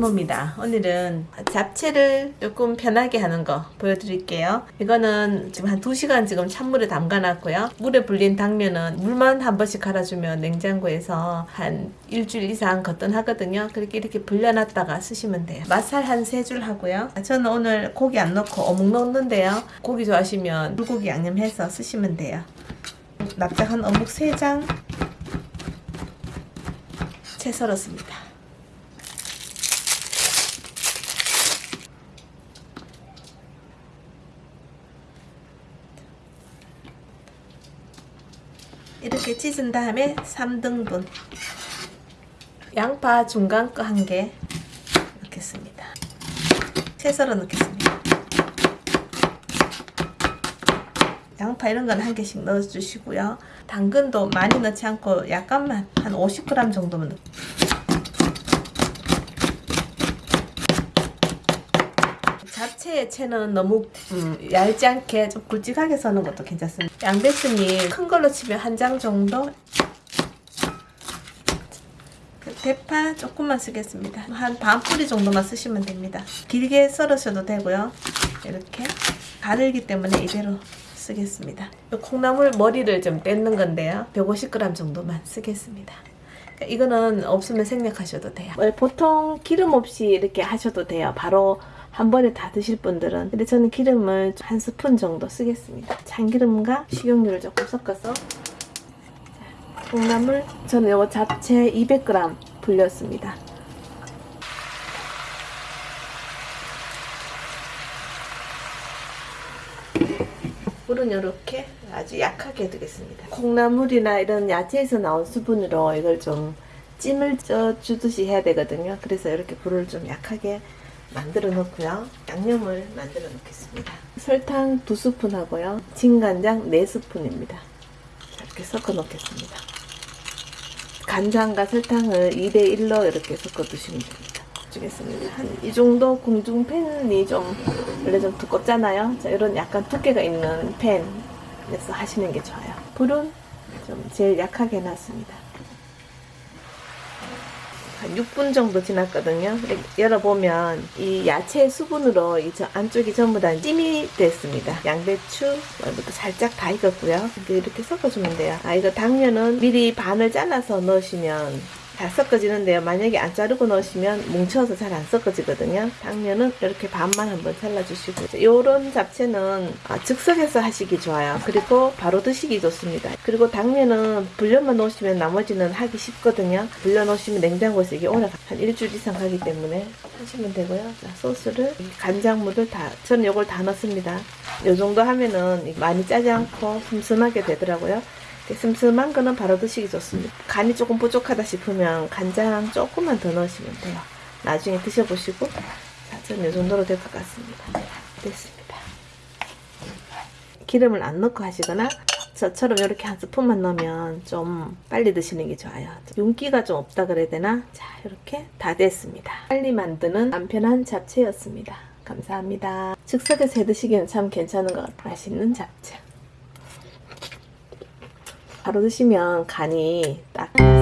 이모입니다. 오늘은 잡채를 조금 편하게 하는 거 보여드릴게요. 이거는 지금 한 2시간 지금 찬물에 담가 놨고요. 물에 불린 당면은 물만 한 번씩 갈아주면 냉장고에서 한 일주일 이상 거뜬하거든요. 그렇게 이렇게 불려놨다가 쓰시면 돼요. 맛살 한 세 줄 하고요. 저는 오늘 고기 안 넣고 어묵 넣는데요. 고기 좋아하시면 불고기 양념해서 쓰시면 돼요. 납작한 어묵 3장 채 썰었습니다. 이렇게 찢은 다음에 3등분 양파 중간 거 한 개 넣겠습니다. 채 썰어 넣겠습니다. 양파 이런 건 한 개씩 넣어주시고요. 당근도 많이 넣지 않고 약간만 한 50g 정도만 넣 잡채의 채는 너무 음, 얇지 않게 좀 굵직하게 써는 것도 괜찮습니다. 양배추잎 큰 걸로 치면 한 장 정도 그 대파 조금만 쓰겠습니다. 한 반 뿌리 정도만 쓰시면 됩니다. 길게 썰으셔도 되고요. 이렇게 가늘기 때문에 이대로 쓰겠습니다. 콩나물 머리를 좀 떼는 건데요. 150g 정도만 쓰겠습니다. 이거는 없으면 생략하셔도 돼요. 보통 기름 없이 이렇게 하셔도 돼요. 바로 한 번에 다 드실 분들은 근데 저는 기름을 한 스푼 정도 쓰겠습니다. 참기름과 식용유를 조금 섞어서 자, 콩나물 저는 이거 잡채 200g 불렸습니다. 물은 이렇게 아주 약하게 두겠습니다. 콩나물이나 이런 야채에서 나온 수분으로 이걸 좀 찜을 쪄 주듯이 해야 되거든요. 그래서 이렇게 불을 좀 약하게 만들어 놓고요. 양념을 만들어 놓겠습니다. 설탕 2스푼 하고요. 진간장 4스푼입니다. 이렇게 섞어 놓겠습니다. 간장과 설탕을 2대1로 이렇게 섞어 두시면 됩니다. 주겠습니다. 한 이 정도 공중팬이 좀 원래 좀 두껍잖아요. 자, 이런 약간 두께가 있는 팬에서 하시는 게 좋아요. 불은 좀 제일 약하게 해놨습니다. 한 6분 정도 지났거든요. 열어보면 이 야채 수분으로 이 안쪽이 전부 다 찜이 됐습니다. 양배추 부터 살짝 다 익었고요. 이렇게 섞어주면 돼요. 아 이거 당면은 미리 반을 잘라서 넣으시면 잘 섞어지는데요. 만약에 안 자르고 넣으시면 뭉쳐서 잘 안 섞어지거든요. 당면은 이렇게 반만 한번 잘라주시고 이런 잡채는 아, 즉석에서 하시기 좋아요. 그리고 바로 드시기 좋습니다. 그리고 당면은 불려만 놓으시면 나머지는 하기 쉽거든요. 불려 놓으시면 냉장고에서 이게 오래 한 일주일 이상 가기 때문에 하시면 되고요. 자, 소스를 간장물을 다 저는 이걸 다 넣습니다. 이 정도 하면은 많이 짜지 않고 슴슴하게 되더라고요. 슴슴한 거는 바로 드시기 좋습니다. 간이 조금 부족하다 싶으면 간장 조금만 더 넣으시면 돼요. 나중에 드셔보시고 자, 저는 이 정도로 될 것 같습니다. 됐습니다. 기름을 안 넣고 하시거나 저처럼 이렇게 한 스푼만 넣으면 좀 빨리 드시는 게 좋아요. 윤기가 좀 없다 그래야 되나? 자 이렇게 다 됐습니다. 빨리 만드는 간편한 잡채였습니다. 감사합니다. 즉석에서 해 드시기는 참 괜찮은 것 같아요. 맛있는 잡채. 바로 드시면 간이 딱.